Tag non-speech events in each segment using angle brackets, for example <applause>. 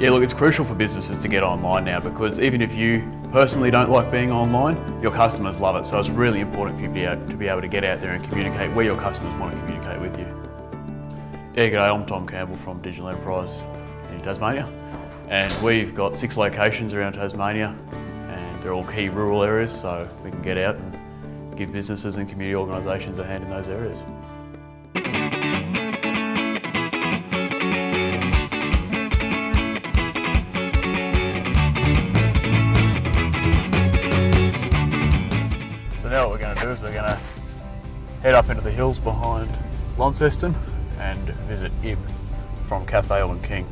Yeah, look, it's crucial for businesses to get online now because even if you personally don't like being online, your customers love it. So it's really important for you to be able to, get out there and communicate where your customers want to communicate with you. Yeah, g'day, I'm Tom Campbell from Digital Enterprise in Tasmania. And we've got six locations around Tasmania and they're all key rural areas so we can get out and give businesses and community organisations a hand in those areas. So now what we're going to do is we're going to head up into the hills behind Launceston and visit Ib from Cafe and King.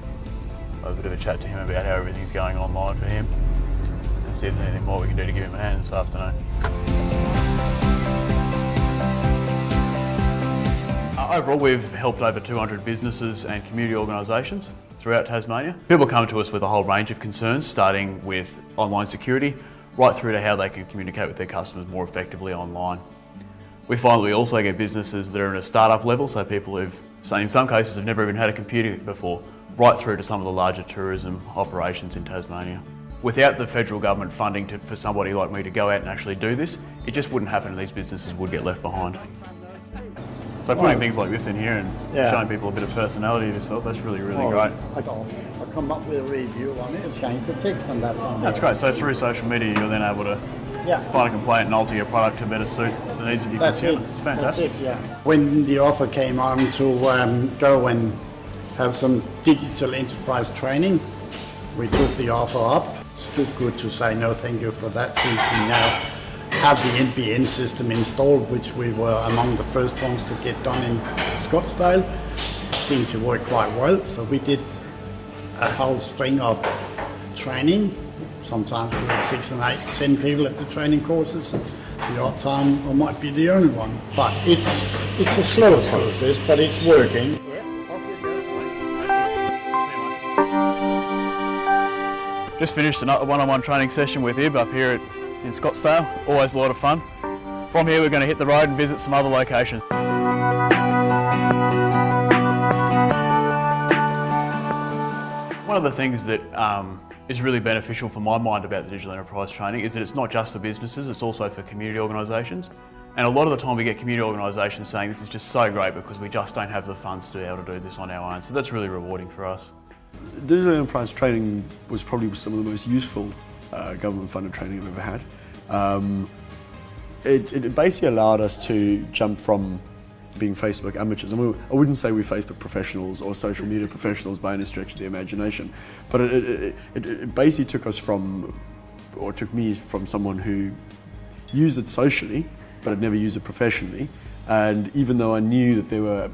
Have a bit of a chat to him about how everything's going online for him and see if there's anything more we can do to give him a hand this afternoon. Overall, we've helped over 200 businesses and community organisations throughout Tasmania. People come to us with a whole range of concerns, starting with online security, right through to how they can communicate with their customers more effectively online. We find we also get businesses that are in a startup level, so people who've, in some cases, have never even had a computer before, right through to some of the larger tourism operations in Tasmania. Without the federal government funding to, for somebody like me to go out and actually do this, it just wouldn't happen and these businesses would get left behind. So putting things like this in here and Yeah. showing people a bit of personality of yourself, that's really, really Oh, great. I I come up with a review on it and change the text on that one. That's great. So through social media, you're then able to Yeah. find a complaint and alter your product to better suit the needs of your That's it. It's fantastic. It, yeah. When the offer came on to um, go and have some digital enterprise training, we took the offer up. It's too good to say no thank you for that since we now have the NBN system installed, which we were among the first ones to get done in Scottsdale. Seemed to work quite well, so we did a whole string of training. Sometimes we had six and eight, ten people at the training courses. The odd time I might be the only one. But it's it's a slow process, but it's working. Just finished a one-on-one training session with Ib up here at, in Scottsdale. Always a lot of fun. From here we're going to hit the road and visit some other locations. One of the things that um, is really beneficial for my mind about the digital enterprise training is that it's not just for businesses, it's also for community organisations. And a lot of the time we get community organisations saying this is just so great because we just don't have the funds to be able to do this on our own. So that's really rewarding for us. Digital enterprise training was probably some of the most useful uh, government-funded training I've ever had. Um, it, it basically allowed us to jump from being Facebook amateurs, and we, I wouldn't say we're Facebook professionals or social media professionals by any stretch of the imagination, but it, it, it, it basically took us from, or took me from someone who used it socially, but had never used it professionally, and even though I knew that there were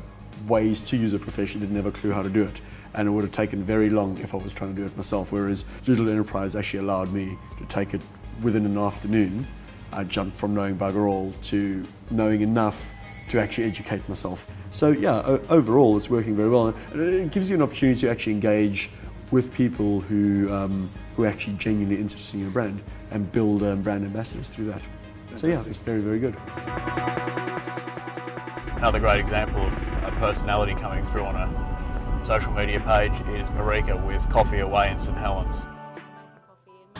ways to use it professionally, didn't have a clue how to do it. And it would have taken very long if I was trying to do it myself, whereas Digital Enterprise actually allowed me to take it within an afternoon. I jumped from knowing bugger all to knowing enough to actually educate myself. So yeah, overall it's working very well. And it gives you an opportunity to actually engage with people who, um, who are actually genuinely interested in your brand and build um, brand ambassadors through that. So yeah, it's very, very good. Another great example of a personality coming through on a social media page is Marika with Coffee Away in St Helens.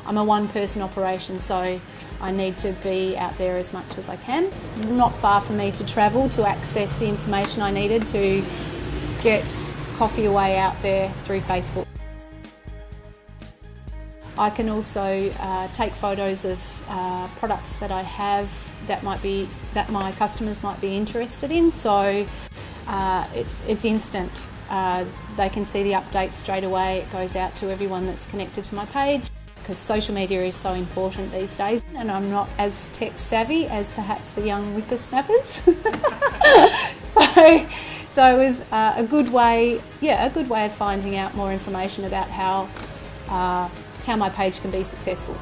I'm a one person operation, so I need to be out there as much as I can. Not far for me to travel to access the information I needed to get coffee away out there through Facebook. I can also uh, take photos of uh, products that I have that might be that my customers might be interested in. So uh, it's it's instant. Uh, they can see the updates straight away. It goes out to everyone that's connected to my page because social media is so important these days, and I'm not as tech savvy as perhaps the young whippersnappers. <laughs> so, so it was uh, a good way, yeah, a good way of finding out more information about how uh, how my page can be successful.